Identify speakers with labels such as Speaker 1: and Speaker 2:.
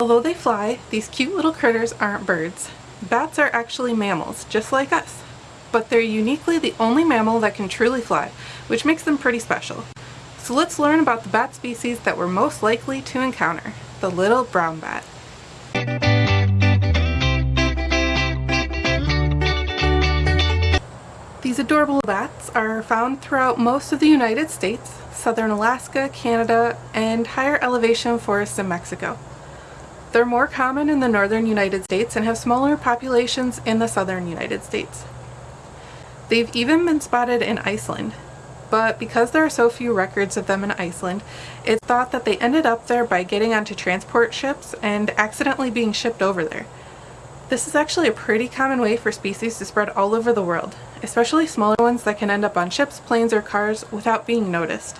Speaker 1: Although they fly, these cute little critters aren't birds. Bats are actually mammals, just like us. But they're uniquely the only mammal that can truly fly, which makes them pretty special. So let's learn about the bat species that we're most likely to encounter, the little brown bat. These adorable bats are found throughout most of the United States, southern Alaska, Canada, and higher elevation forests in Mexico. They're more common in the northern United States and have smaller populations in the southern United States. They've even been spotted in Iceland, but because there are so few records of them in Iceland, it's thought that they ended up there by getting onto transport ships and accidentally being shipped over there. This is actually a pretty common way for species to spread all over the world, especially smaller ones that can end up on ships, planes, or cars without being noticed.